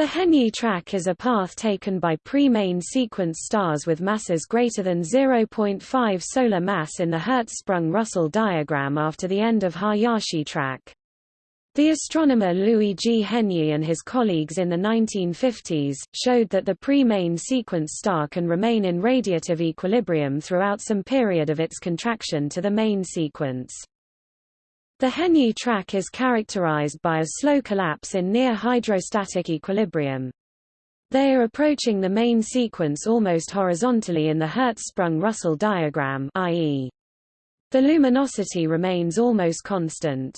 The Henyey track is a path taken by pre-main sequence stars with masses greater than 0.5 solar mass in the Hertzsprung-Russell diagram after the end of Hayashi track. The astronomer Louis G. Henyey and his colleagues in the 1950s, showed that the pre-main sequence star can remain in radiative equilibrium throughout some period of its contraction to the main sequence. The Henyey track is characterized by a slow collapse in near hydrostatic equilibrium. They are approaching the main sequence almost horizontally in the Hertzsprung-Russell diagram i.e. the luminosity remains almost constant.